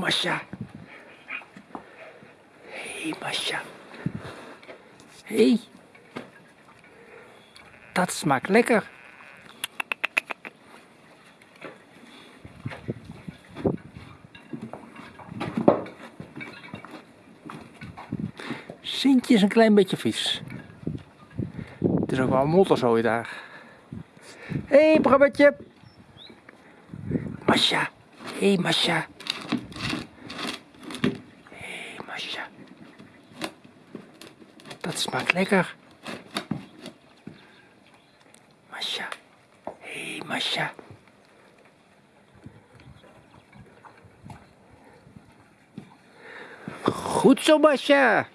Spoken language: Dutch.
Masha. Hé, hey, Masha. Hé. Hey. Dat smaakt lekker. Sintje is een klein beetje vies. Het is ook wel een motterzooi daar. Hé, hey, Brabbetje. Masha. Hé, hey, Masha. Hé, hey, Masha. Dat smaakt lekker. Masha. Hey, Masha. Goed zo, Masha.